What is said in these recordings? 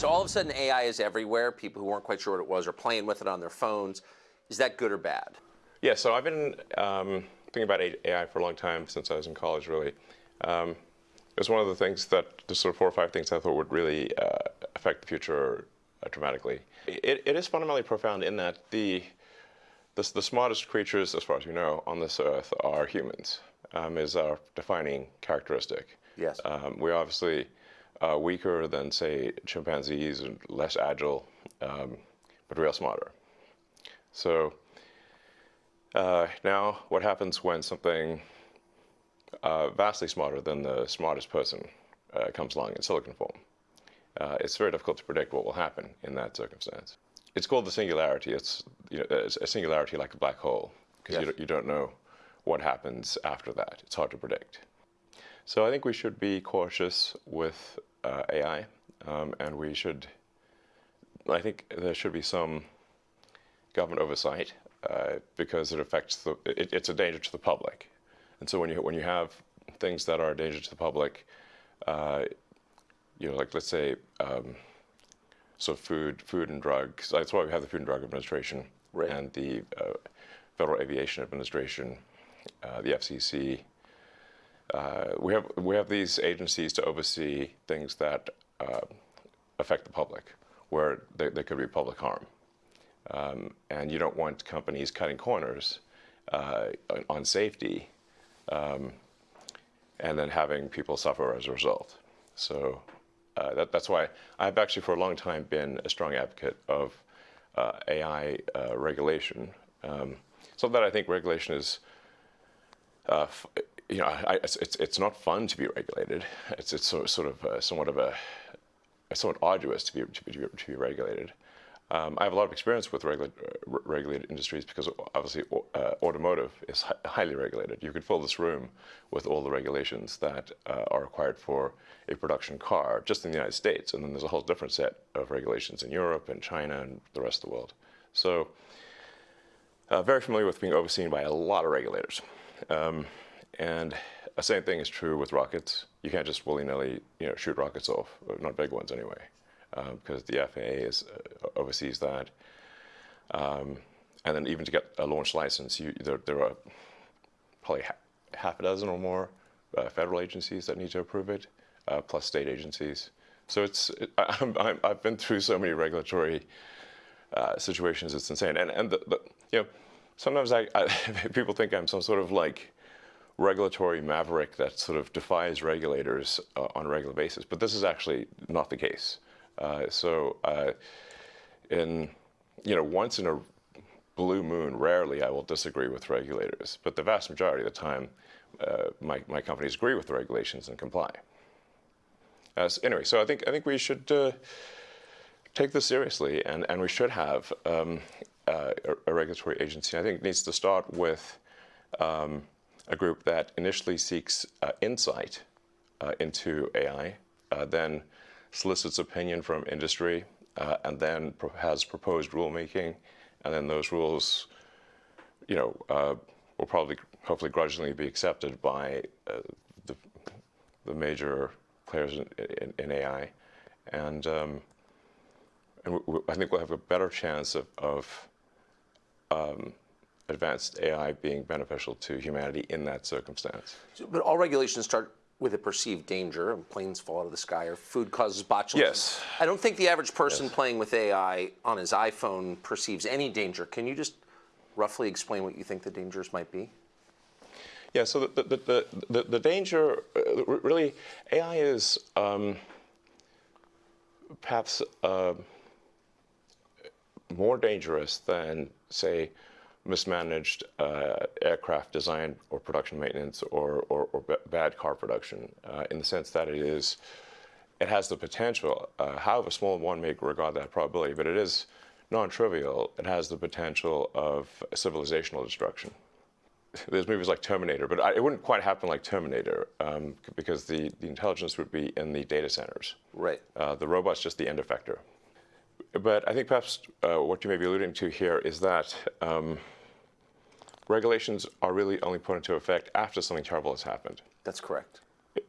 So all of a sudden, AI is everywhere. People who weren't quite sure what it was are playing with it on their phones. Is that good or bad? Yeah, so I've been um, thinking about AI for a long time, since I was in college, really. Um, it was one of the things that, the sort of four or five things I thought would really uh, affect the future uh, dramatically. It, it is fundamentally profound in that the, the, the, smartest creatures, as far as we know, on this earth are humans, um, is our defining characteristic. Yes. Um, we're obviously uh, weaker than, say, chimpanzees and less agile, um, but real smarter. So uh, now what happens when something uh, vastly smarter than the smartest person uh, comes along in silicon form? Uh, it's very difficult to predict what will happen in that circumstance. It's called the singularity. It's, you know, it's a singularity like a black hole, because yes. you, you don't know what happens after that. It's hard to predict. So I think we should be cautious with uh, AI, um, and we should, I think there should be some government oversight uh, because it affects the, it, it's a danger to the public. And so when you, when you have things that are a danger to the public, uh, you know, like let's say, um, so food, food and drugs, that's why we have the Food and Drug Administration right. and the uh, Federal Aviation Administration, uh, the FCC, uh, we have we have these agencies to oversee things that uh, affect the public, where there, could be public harm, um, and you don't want companies cutting corners uh, on safety, um, and then having people suffer as a result. So uh, that, that's why I've actually for a long time been a strong advocate of uh, AI uh, regulation. Um, so that I think regulation is uh, you know, I, it's, it's, it's not fun to be regulated. It's it's sort, sort of uh, somewhat of a somewhat arduous to be to be, to be regulated. Um, I have a lot of experience with regula uh, regulated industries because obviously uh, automotive is hi highly regulated. You could fill this room with all the regulations that uh, are required for a production car just in the United States, and then there's a whole different set of regulations in Europe and China and the rest of the world. So, uh, very familiar with being overseen by a lot of regulators. Um, and the same thing is true with rockets. You can't just willy-nilly, you know, shoot rockets off, not big ones anyway, because um, the FAA is, uh, oversees that. Um, and then even to get a launch license, you, there, there, are probably ha half a dozen or more uh, federal agencies that need to approve it, uh, plus state agencies. So it's, it, I, have been through so many regulatory uh, situations, it's insane. And, and the, the, you know, sometimes I, I, people think I'm some sort of like regulatory maverick that sort of defies regulators uh, on a regular basis. But this is actually not the case. Uh, so uh, in, you know, once in a blue moon, rarely I will disagree with regulators. But the vast majority of the time, uh, my, my companies agree with the regulations and comply. So anyway, so I think, I think we should uh, take this seriously and, and we should have um, uh, a, a, regulatory agency. I think it needs to start with um, a group that initially seeks uh, insight uh, into AI, uh, then solicits opinion from industry, uh, and then pro has proposed rulemaking, and then those rules, you know, uh, will probably, hopefully, grudgingly be accepted by the, the major players in, in, in AI, and um, and I think we'll have a better chance of, of um, advanced AI being beneficial to humanity in that circumstance. So, but all regulations start with a perceived danger, planes fall out of the sky, or food causes botulism. Yes. I don't think the average person yes. playing with AI on his iPhone perceives any danger. Can you just roughly explain what you think the dangers might be? Yeah, so the, the, the, the, the danger, uh, really, AI is um, perhaps uh, more dangerous than, say, mismanaged uh, aircraft design or production maintenance or, or, or bad car production uh, in the sense that it is, it has the potential, uh, however small one may regard that probability, but it is non-trivial. It has the potential of civilizational destruction. There's movies like Terminator, but I, it wouldn't quite happen like Terminator um, because the, the intelligence would be in the data centers. Right. Uh, the robot's just the end effector. But I think perhaps uh, what you may be alluding to here is that um, regulations are really only put into effect after something terrible has happened. That's correct.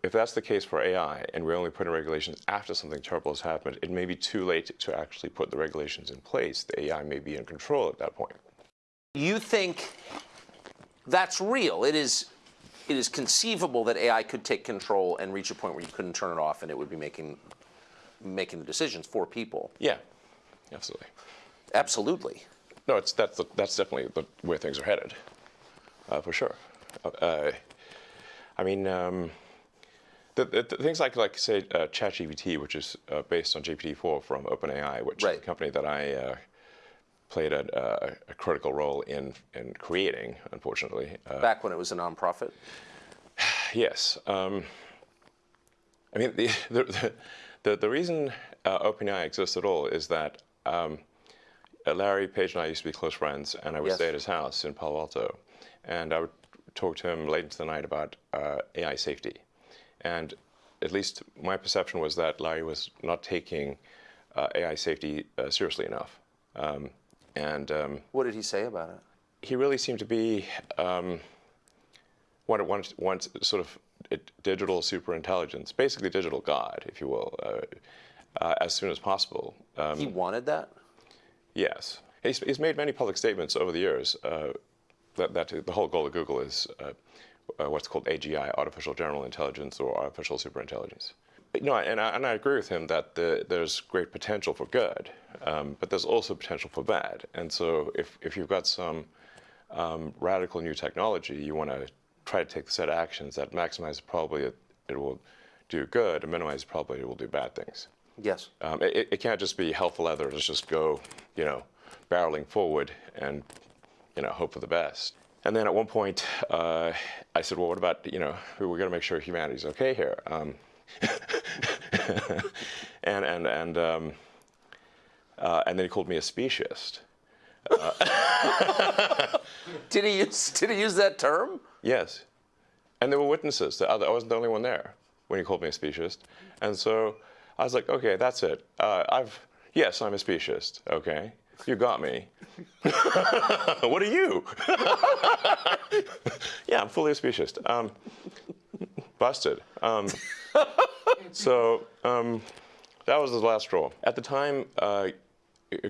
if that's the case for AI and we only put in regulations after something terrible has happened, it may be too late to actually put the regulations in place. The AI may be in control at that point. You think that's real? It is. It is conceivable that AI could take control and reach a point where you couldn't turn it off, and it would be making making the decisions for people. Yeah, absolutely. Absolutely. No, it's that's the, that's definitely the, where things are headed, uh, for sure. Uh, I mean, um, the, the, the things like like say uh, ChatGPT, which is uh, based on GPT-4 from OpenAI, which is Right. a company that I uh, played a, a, a critical role in in creating. Unfortunately, uh, Back when it was a nonprofit. Yes. Um, I mean, the, the, the, the reason uh, OpenAI exists at all is that um, Larry Page and I used to be close friends, and I would Yes. stay at his house in Palo Alto, and I would talk to him late into the night about uh, AI safety. And at least my perception was that Larry was not taking uh, AI safety uh, seriously enough. Um, and um, What did he say about it? he really seemed to be um, one, one, one sort of digital superintelligence, basically digital God, if you will, uh, uh, as soon as possible. Um, He wanted that. yes. He's, he's made many public statements over the years uh, that, that the whole goal of Google is uh, uh, what's called AGI, artificial general intelligence or artificial superintelligence. But, you know, and I, and I agree with him that the, there's great potential for good, um, but there's also potential for bad. And so if, if you've got some um, radical new technology, you want to try to take the set of actions that maximize the probability it will do good and minimize the probability it will do bad things. Yes. Um, it, it can't just be hell for leather. Let's just go, you know, barreling forward and, you know, hope for the best. And then at one point, uh, I said, well, what about, you know, we're going to make sure humanity's okay here. Um, and and and um, uh, and then he called me a speciesist. Did he use Did he use that term? Yes. And there were witnesses. The other- I wasn't the only one there when he called me a speciesist. And so I was like, okay, that's it. Uh, I've, yes, I'm a speciesist. Okay. You got me. what are you? yeah, I'm fully a speciesist. Um, busted. Um, so um, that was the last straw. At the time, uh,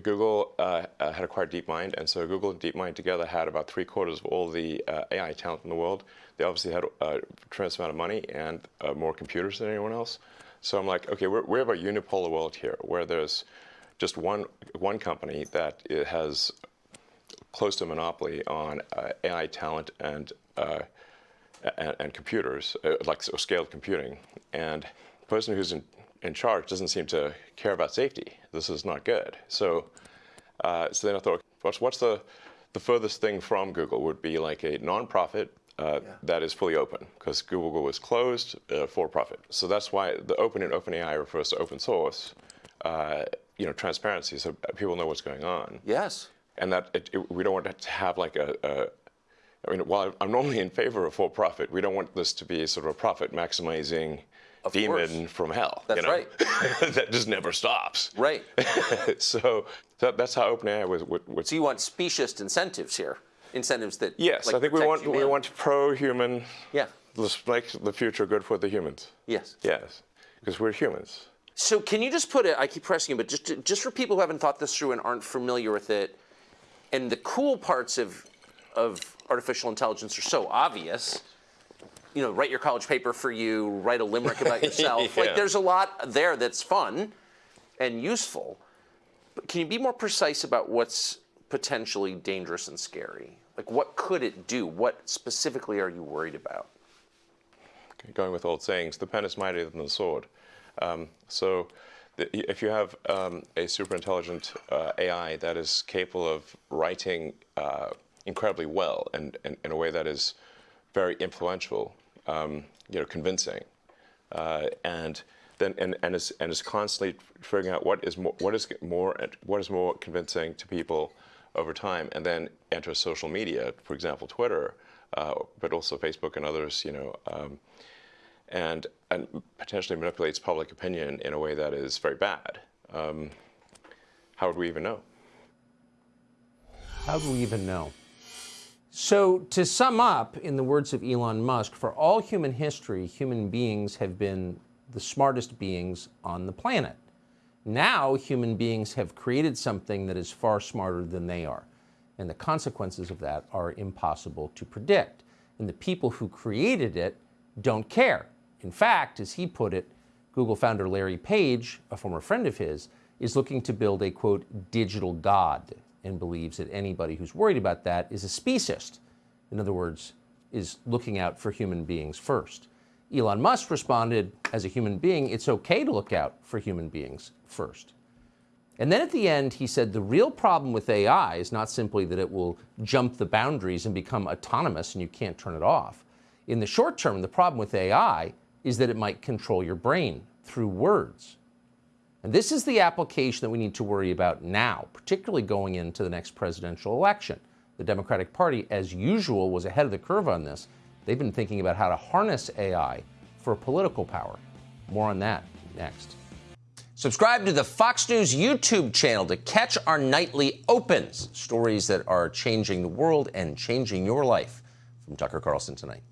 Google uh, uh, had acquired DeepMind, and so Google and DeepMind together had about three quarters of all the uh, AI talent in the world. They obviously had a tremendous amount of money and uh, more computers than anyone else. So I'm like, okay, we're, we have a unipolar world here, where there's just one one company that has close to a monopoly on uh, AI talent and uh, and, and computers, uh, like so scaled computing. And the person who's in, in charge doesn't seem to care about safety. This is not good. So, uh, so then I thought, what's, what's the, the furthest thing from Google would be like a nonprofit uh, that is fully open, because Google is closed uh, for profit. So that's why the open in OpenAI refers to open source, uh, you know, transparency, so people know what's going on Yes. and that it, it, we don't want to have like a, a I mean, while I'm normally in favor of for-profit, we don't want this to be sort of a profit-maximizing demon course. from hell. That's you know? right. that just never stops. Right. so that, that's how OpenAI was. was, was So you want specious incentives here, incentives that. yes, like, I think we want we want pro-human. Yeah. Let's make the future good for the humans. Yes. Yes, because we're humans. So can you just put it? I keep pressing you, but just just for people who haven't thought this through and aren't familiar with it, and the cool parts of of artificial intelligence are so obvious. You know, write your college paper for you, write a limerick about yourself. Yeah. Like, there's a lot there that's fun and useful. But can you be more precise about what's potentially dangerous and scary? Like, what could it do? What specifically are you worried about? going with old sayings, the pen is mightier than the sword. Um, so if you have um, a super intelligent uh, AI that is capable of writing uh, incredibly well and, and in a way that is very influential, um, you know, convincing, uh, and then and, and is and is constantly figuring out what is more what is more what is more convincing to people over time, and then enter social media, for example, Twitter, uh, but also Facebook and others, you know, um, and and potentially manipulates public opinion in a way that is very bad. Um, how would we even know? How do we even know? So, to sum up, in the words of Elon Musk, for all human history, human beings have been the smartest beings on the planet. Now, human beings have created something that is far smarter than they are. And the consequences of that are impossible to predict. And the people who created it don't care. In fact, as he put it, Google founder Larry Page, a former friend of his, is looking to build a quote, digital God, and believes that anybody who's worried about that is a speciesist. In other words, is looking out for human beings first. Elon Musk responded, as a human being, it's okay to look out for human beings first. And then at the end, he said the real problem with AI is not simply that it will jump the boundaries and become autonomous and you can't turn it off. In the short term, the problem with AI is that it might control your brain through words. And this is the application that we need to worry about now, particularly going into the next presidential election. The Democratic Party, as usual, was ahead of the curve on this. They've been thinking about how to harness AI for political power. More on that next. Subscribe to the Fox News YouTube channel to catch our nightly opens, stories that are changing the world and changing your life. From Tucker Carlson tonight.